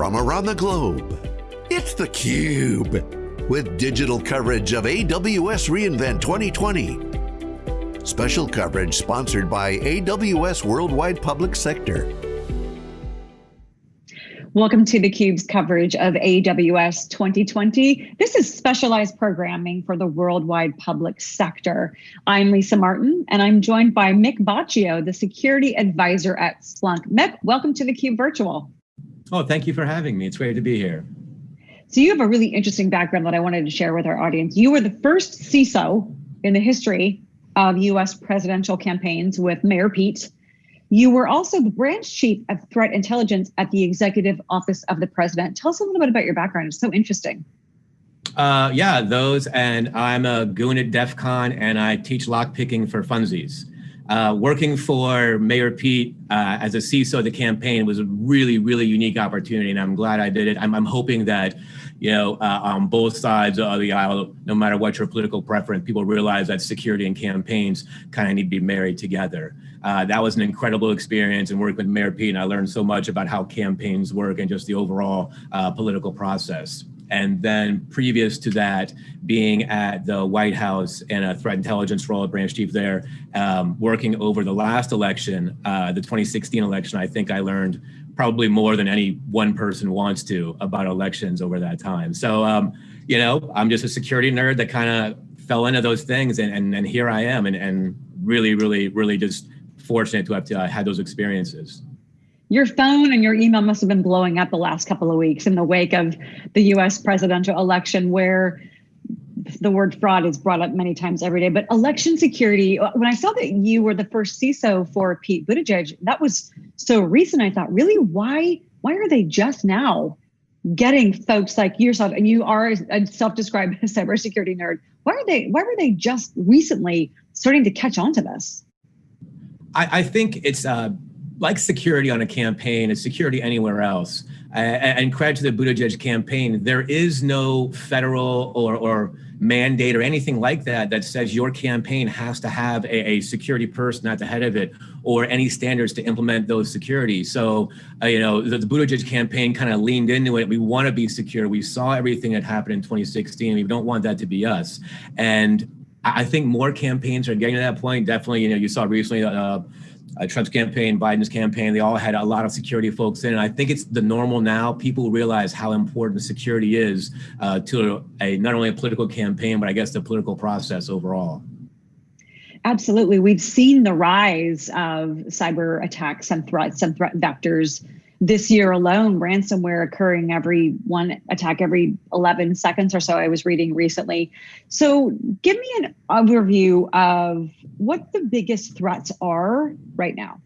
from around the globe. It's theCUBE, with digital coverage of AWS reInvent 2020. Special coverage sponsored by AWS Worldwide Public Sector. Welcome to theCUBE's coverage of AWS 2020. This is specialized programming for the worldwide public sector. I'm Lisa Martin, and I'm joined by Mick Baccio, the security advisor at Splunk. Mick, welcome to theCUBE Virtual. Oh, thank you for having me. It's great to be here. So you have a really interesting background that I wanted to share with our audience. You were the first CISO in the history of US presidential campaigns with Mayor Pete you were also the branch chief of threat intelligence at the Executive Office of the President. Tell us a little bit about your background. It's so interesting. Uh, yeah, those, and I'm a goon at DEF CON, and I teach lock picking for funsies. Uh, working for Mayor Pete uh, as a CISO of the campaign was a really, really unique opportunity, and I'm glad I did it. I'm, I'm hoping that, you know, uh, on both sides of the aisle, no matter what your political preference, people realize that security and campaigns kind of need to be married together. Uh, that was an incredible experience and working with Mayor Pete, and I learned so much about how campaigns work and just the overall uh, political process. And then previous to that, being at the White House in a threat intelligence role, branch chief there, um, working over the last election, uh, the 2016 election, I think I learned probably more than any one person wants to about elections over that time. So, um, you know, I'm just a security nerd that kind of fell into those things and, and, and here I am and, and really, really, really just fortunate to have uh, had those experiences. Your phone and your email must have been blowing up the last couple of weeks in the wake of the US presidential election, where the word fraud is brought up many times every day. But election security, when I saw that you were the first CISO for Pete Buttigieg, that was so recent. I thought, really, why? Why are they just now getting folks like yourself? And you are a self-described cybersecurity nerd. Why are they? Why were they just recently starting to catch on to this? I, I think it's uh, like security on a campaign, it's security anywhere else. And credit to the Buttigieg campaign, there is no federal or, or mandate or anything like that that says your campaign has to have a, a, security person at the head of it or any standards to implement those security. So, uh, you know, the, the Buttigieg campaign kind of leaned into it. We want to be secure. We saw everything that happened in 2016. We don't want that to be us. And I think more campaigns are getting to that point. Definitely, you know, you saw recently uh, uh, Trump's campaign, Biden's campaign, they all had a lot of security folks in. And I think it's the normal now. People realize how important security is uh, to a, not only a political campaign, but I guess the political process overall. Absolutely. We've seen the rise of cyber attacks and threats and threat vectors this year alone, ransomware occurring every one attack every 11 seconds or so, I was reading recently. So give me an overview of what the biggest threats are right now.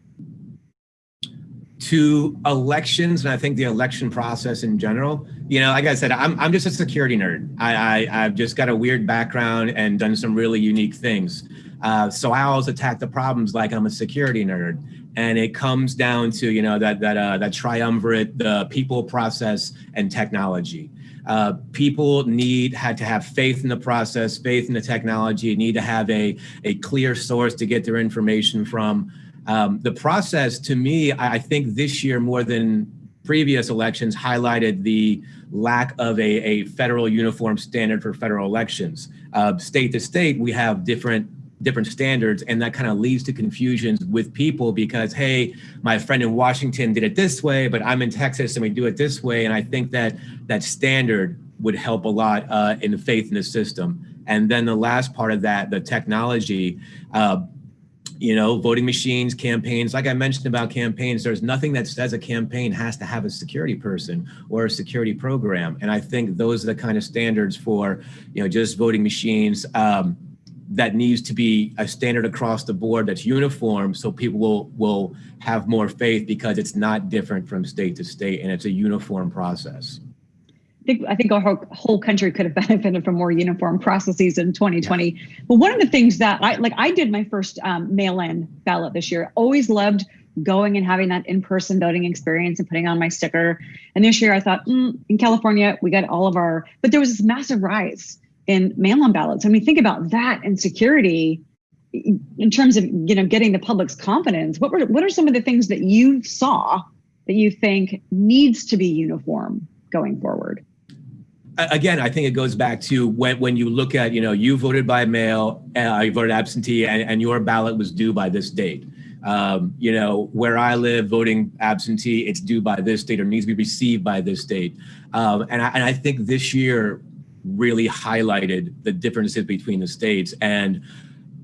To elections, and I think the election process in general, you know, like I said, I'm, I'm just a security nerd. I, I, I've just got a weird background and done some really unique things. Uh, so I always attack the problems like I'm a security nerd and it comes down to you know that that uh, that triumvirate the people process and technology uh, people need had to have faith in the process faith in the technology need to have a a clear source to get their information from. Um, the process to me I think this year more than previous elections highlighted the lack of a, a federal uniform standard for federal elections. Uh, state to state we have different different standards and that kind of leads to confusions with people because hey my friend in washington did it this way but i'm in texas and we do it this way and i think that that standard would help a lot uh, in the faith in the system. And then the last part of that the technology uh, you know voting machines campaigns like i mentioned about campaigns there's nothing that says a campaign has to have a security person or a security program. And i think those are the kind of standards for you know just voting machines um, that needs to be a standard across the board that's uniform so people will will have more faith because it's not different from state to state and it's a uniform process. I think, I think our whole, country could have benefited from more uniform processes in 2020. Yeah. But one of the things that I like, I did my first um, mail-in ballot this year. Always loved going and having that in-person voting experience and putting on my sticker. And this year I thought, mm, in California, we got all of our, but there was this massive rise in mail-in ballots. I mean, think about that and security in terms of you know getting the public's confidence. What were what are some of the things that you saw that you think needs to be uniform going forward? Again, I think it goes back to when, when you look at, you know, you voted by mail, uh, you voted absentee, and, and your ballot was due by this date. Um, you know, where I live, voting absentee, it's due by this date or needs to be received by this date. Um, and, I, and I think this year really highlighted the differences between the states. And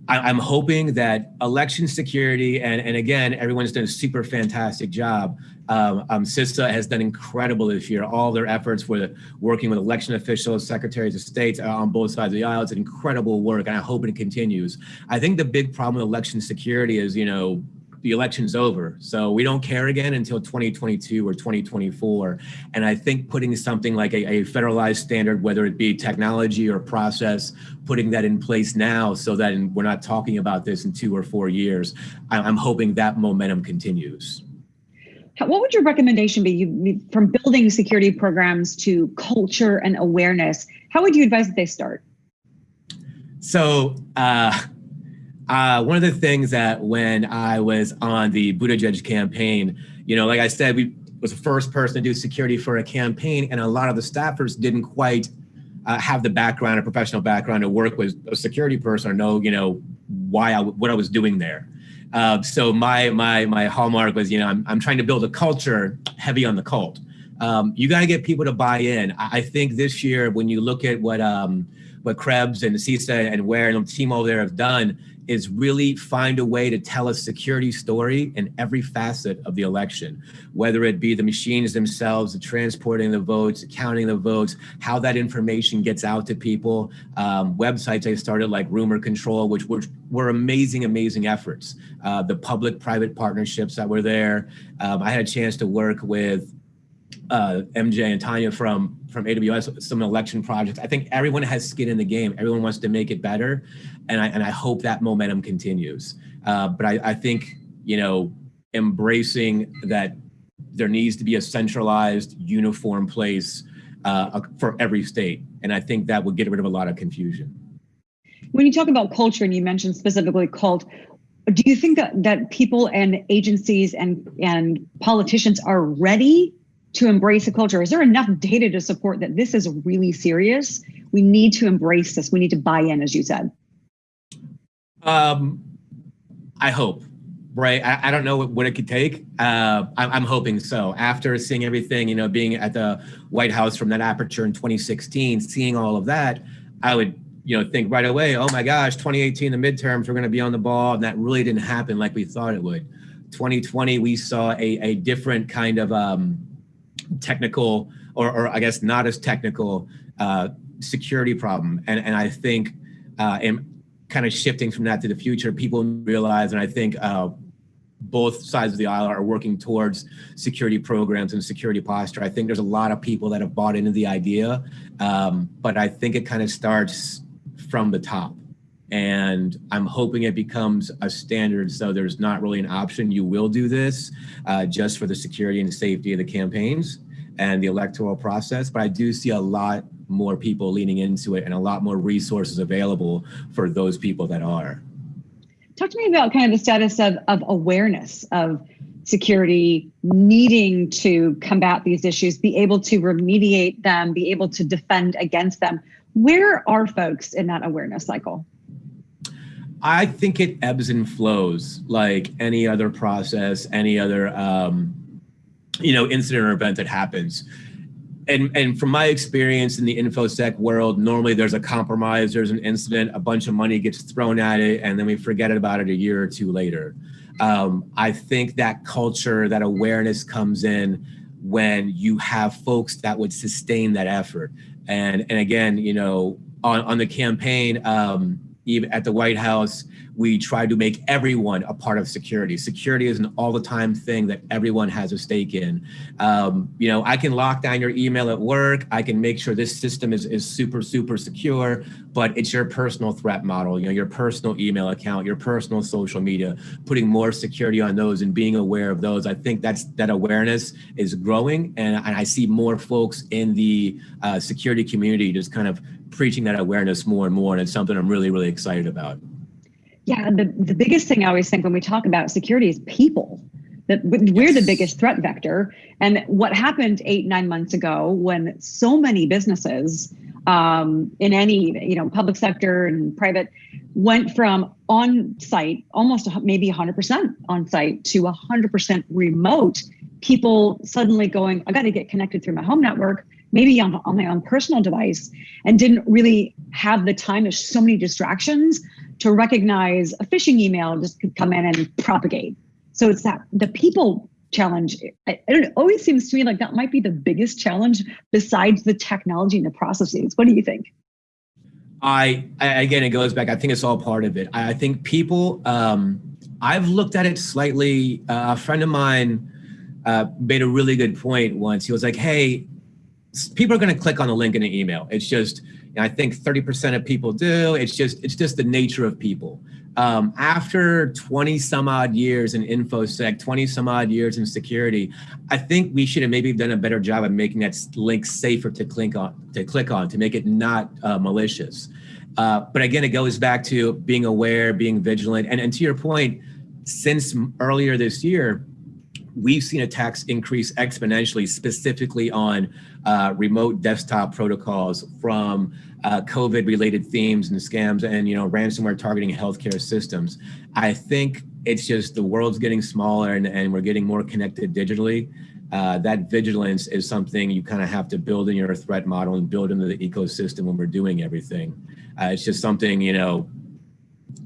I, am hoping that election security, and, and again, everyone's done a super fantastic job. Um, um, CISA has done incredible this year. All their efforts with working with election officials, secretaries of states on both sides of the aisle, it's an incredible work, and I hope it continues. I think the big problem with election security is, you know, the election's over. So we don't care again until 2022 or 2024. And I think putting something like a, a, federalized standard, whether it be technology or process, putting that in place now so that we're not talking about this in two or four years, I'm hoping that momentum continues. What would your recommendation be you, from building security programs to culture and awareness? How would you advise that they start? So, uh, uh, one of the things that when I was on the Buttigieg campaign, you know, like I said, we was the first person to do security for a campaign, and a lot of the staffers didn't quite uh, have the background, a professional background to work with a security person or know, you know, why I what I was doing there. Uh, so my my my hallmark was, you know, I'm I'm trying to build a culture heavy on the cult. Um, you got to get people to buy in. I, I, think this year, when you look at what um, what Krebs and CISA and Ware and the team over there have done, is really find a way to tell a security story in every facet of the election, whether it be the machines themselves, the transporting the votes, counting the votes, how that information gets out to people. Um, websites I started like Rumor Control, which were, were amazing, amazing efforts. Uh, the public-private partnerships that were there. Um, I had a chance to work with uh, MJ and Tanya from from AWS, some election projects. I think everyone has skin in the game. Everyone wants to make it better, and I and I hope that momentum continues. Uh, but I, I think you know embracing that there needs to be a centralized, uniform place uh, for every state, and I think that would get rid of a lot of confusion. When you talk about culture, and you mentioned specifically cult, do you think that that people and agencies and and politicians are ready to embrace a culture? Is there enough data to support that this is really serious? We need to embrace this. We need to buy in, as you said. Um, I hope, right? I, I don't know what, what, it could take. Uh, I'm, I'm, hoping so. After seeing everything, you know, being at the White House from that aperture in 2016, seeing all of that, I would, you know, think right away, oh my gosh, 2018, the midterms, we're going to be on the ball. And that really didn't happen like we thought it would. 2020, we saw a, a different kind of, um, technical or, or I guess not as technical uh, security problem. And, and I think uh, in kind of shifting from that to the future, people realize, and I think uh, both sides of the aisle are working towards security programs and security posture. I think there's a lot of people that have bought into the idea, um, but I think it kind of starts from the top. And I'm hoping it becomes a standard so there's not really an option. You will do this uh, just for the security and safety of the campaigns and the electoral process. But I do see a lot more people leaning into it and a lot more resources available for those people that are. Talk to me about kind of the status of, of awareness of security needing to combat these issues, be able to remediate them, be able to defend against them. Where are folks in that awareness cycle? I think it ebbs and flows like any other process, any other um, you know incident or event that happens. And, and from my experience in the infosec world, normally there's a compromise, there's an incident, a bunch of money gets thrown at it, and then we forget about it a year or two later. Um, I think that culture, that awareness comes in when you have folks that would sustain that effort. And and again, you know, on, on the campaign, um, even at the White House, we try to make everyone a part of security. Security is an all the time thing that everyone has a stake in. Um, you know, I can lock down your email at work. I can make sure this system is, is super, super secure, but it's your personal threat model, you know, your personal email account, your personal social media, putting more security on those and being aware of those. I think that's that awareness is growing. And, and I see more folks in the uh, security community just kind of preaching that awareness more and more. And it's something I'm really, really excited about. Yeah, the, the biggest thing I always think when we talk about security is people. that we're the biggest threat vector. And what happened eight, nine months ago when so many businesses um, in any, you know, public sector and private went from on site, almost maybe 100% on site to 100% remote, people suddenly going, I got to get connected through my home network, maybe on, on my own personal device, and didn't really have the time. There's so many distractions to recognize a phishing email just could come in and propagate. So it's that the people challenge. It always seems to me like that might be the biggest challenge besides the technology and the processes. What do you think? I, I again, it goes back. I think it's all part of it. I, I think people. Um, I've looked at it slightly. Uh, a friend of mine uh, made a really good point once. He was like, "Hey, people are going to click on the link in an email. It's just." I think 30% of people do. It's just it's just the nature of people um, after 20 some odd years in infosec 20 some odd years in security i think we should have maybe done a better job of making that link safer to click on to click on to make it not uh, malicious. Uh, but again it goes back to being aware being vigilant. And, and to your point since earlier this year we've seen attacks increase exponentially, specifically on uh, remote desktop protocols from uh, COVID-related themes and scams and you know ransomware targeting healthcare systems. I think it's just the world's getting smaller and, and we're getting more connected digitally. Uh, that vigilance is something you kind of have to build in your threat model and build into the ecosystem when we're doing everything. Uh, it's just something, you know,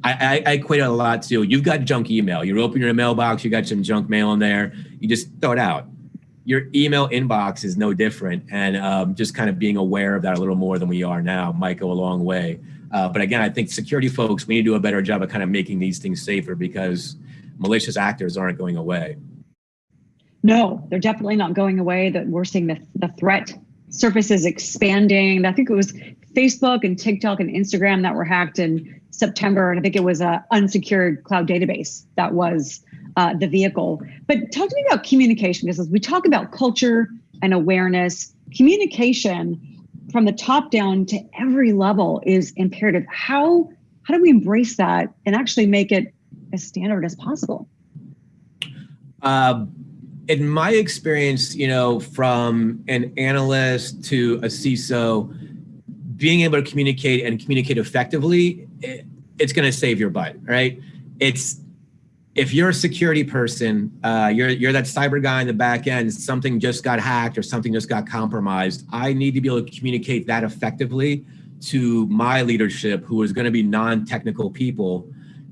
I, I, I equate it a lot to you've got junk email. You open your mailbox, you got some junk mail in there, you just throw it out. Your email inbox is no different. And um, just kind of being aware of that a little more than we are now might go a long way. Uh, but again, I think security folks, we need to do a better job of kind of making these things safer because malicious actors aren't going away. No, they're definitely not going away. That we're seeing the, the threat surface is expanding. I think it was Facebook and TikTok and Instagram that were hacked in September, and I think it was a unsecured cloud database that was uh, the vehicle. But talk to me about communication, because as we talk about culture and awareness, communication from the top down to every level is imperative. How how do we embrace that and actually make it as standard as possible? Uh, in my experience, you know, from an analyst to a CISO, being able to communicate and communicate effectively, it, it's going to save your butt, right? It's if you're a security person, uh, you're you're that cyber guy in the back end. Something just got hacked or something just got compromised. I need to be able to communicate that effectively to my leadership, who is going to be non-technical people,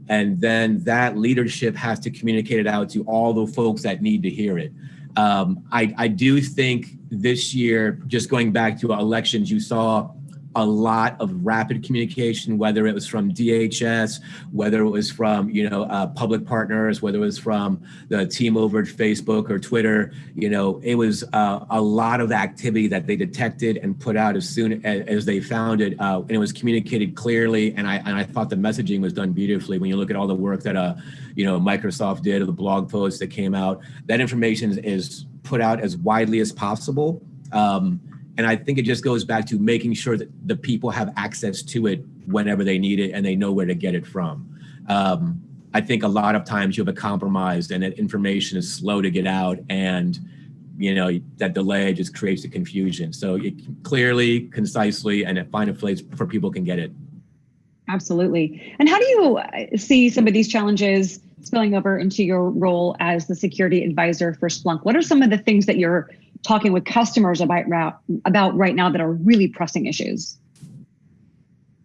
and then that leadership has to communicate it out to all the folks that need to hear it. Um, I, I do think this year, just going back to elections, you saw a lot of rapid communication, whether it was from DHS, whether it was from you know uh, public partners, whether it was from the team over at Facebook or Twitter. You know, it was uh, a lot of activity that they detected and put out as soon as, as they found it, uh, and it was communicated clearly. And I and I thought the messaging was done beautifully. When you look at all the work that uh, you know Microsoft did, or the blog posts that came out, that information is put out as widely as possible. Um, and I think it just goes back to making sure that the people have access to it whenever they need it and they know where to get it from. Um, I think a lot of times you have a compromised and that information is slow to get out and you know that delay just creates a confusion. So it clearly, concisely, and find a place for people can get it. Absolutely. And how do you uh, see some of these challenges spilling over into your role as the security advisor for Splunk? What are some of the things that you're talking with customers about about right now that are really pressing issues?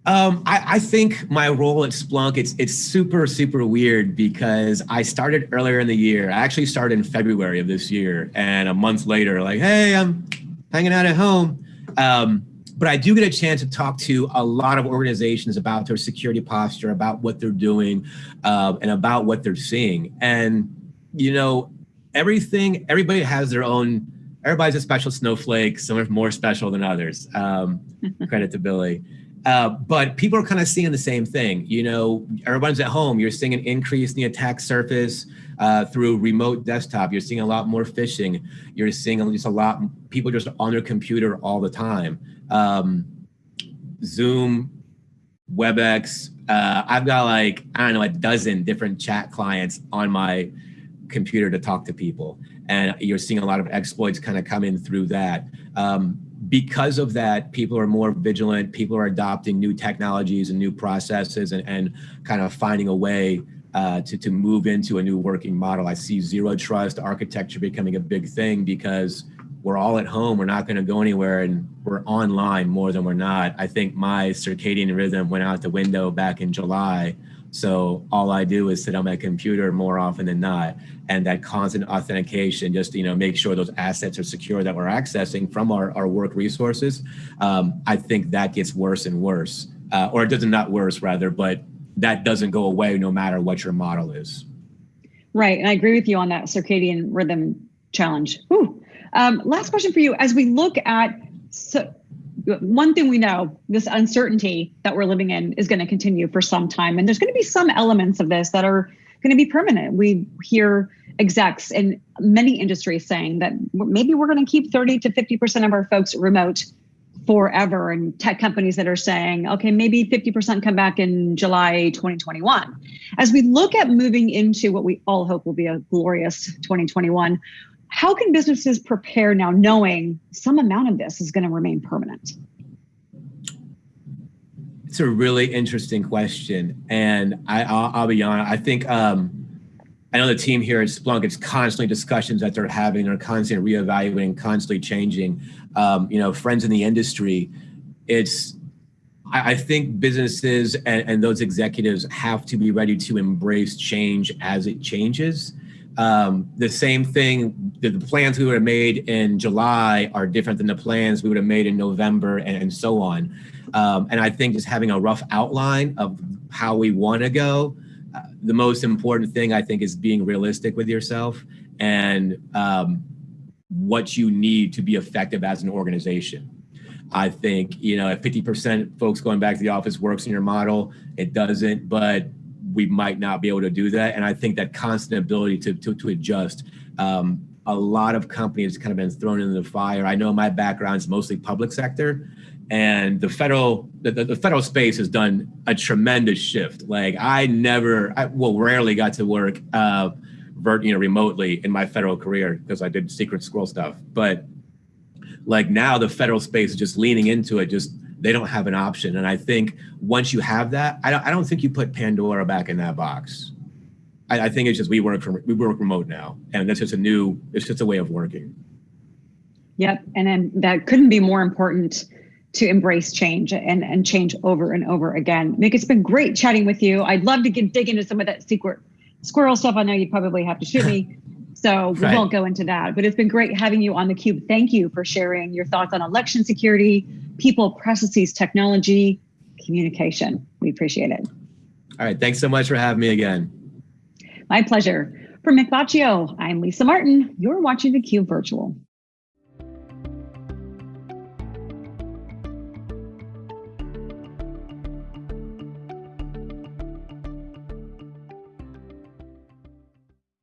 Um, I, I, think my role at Splunk it's it's super super weird because I started earlier in the year. I actually started in February of this year, and a month later, like, hey, I'm hanging out at home. Um, but I do get a chance to talk to a lot of organizations about their security posture, about what they're doing, uh, and about what they're seeing. And you know, everything. Everybody has their own everybody's a special snowflake. Some are more special than others. Um, credit to Billy. Uh, but people are kind of seeing the same thing. You know, everyone's at home. You're seeing an increase in the attack surface uh, through remote desktop. You're seeing a lot more phishing. You're seeing just a lot people just on their computer all the time. Um, Zoom, WebEx. Uh, I've got like I don't know a dozen different chat clients on my computer to talk to people. And you're seeing a lot of exploits kind of come in through that. Um, because of that, people are more vigilant. People are adopting new technologies and new processes and, and kind of finding a way uh, to, to move into a new working model. I see zero trust architecture becoming a big thing because we're all at home. We're not going to go anywhere and we're online more than we're not. I think my circadian rhythm went out the window back in July. So all I do is sit on my computer more often than not. And that constant authentication, just you know, make sure those assets are secure that we're accessing from our, our work resources. Um, I think that gets worse and worse, uh, or it doesn't not worse rather, but that doesn't go away no matter what your model is. Right, and I agree with you on that circadian rhythm challenge. Um, last question for you: As we look at so one thing we know this uncertainty that we're living in is going to continue for some time. And there's going to be some elements of this that are going to be permanent. We hear execs in many industries saying that maybe we're going to keep 30 to 50% of our folks remote forever. And tech companies that are saying okay maybe 50% come back in july 2021 as we look at moving into what we all hope will be a glorious 2021 how can businesses prepare now knowing some amount of this is going to remain permanent? It's a really interesting question. And I, I'll, I'll be honest, I think um, I know the team here at Splunk, it's constantly discussions that they're having, they're constantly reevaluating, constantly changing. Um, you know, friends in the industry, it's I, think businesses and, and, those executives have to be ready to embrace change as it changes. Um, the same thing, the, the, plans we would have made in July are different than the plans we would have made in November and, and so on. Um, and I think just having a rough outline of how we want to go, uh, the most important thing I think is being realistic with yourself and um, what you need to be effective as an organization. I think, you know, if 50% folks going back to the office works in your model, it doesn't, but we might not be able to do that. And I think that constant ability to, to, to adjust. Um, a lot of companies kind of been thrown into the fire. I know my background is mostly public sector, and the federal the, the federal space has done a tremendous shift. Like I never, I, well, rarely got to work, uh, vert, you know, remotely in my federal career because I did secret squirrel stuff. But like now, the federal space is just leaning into it, just they don't have an option. And I think once you have that, I don't, I don't think you put Pandora back in that box. I, I think it's just we work from we work remote now, and that's just a new. It's just a way of working. Yep, and then that couldn't be more important to embrace change and, and change over and over again. Mick, it's been great chatting with you. I'd love to get dig into some of that secret squirrel stuff. I know you'd probably have to shoot me. So we right. won't go into that. But it's been great having you on the cube. Thank you for sharing your thoughts on election security, people, processes, technology, communication. We appreciate it. All right. Thanks so much for having me again. My pleasure. For Mick Baccio, I'm Lisa Martin. You're watching the Cube Virtual.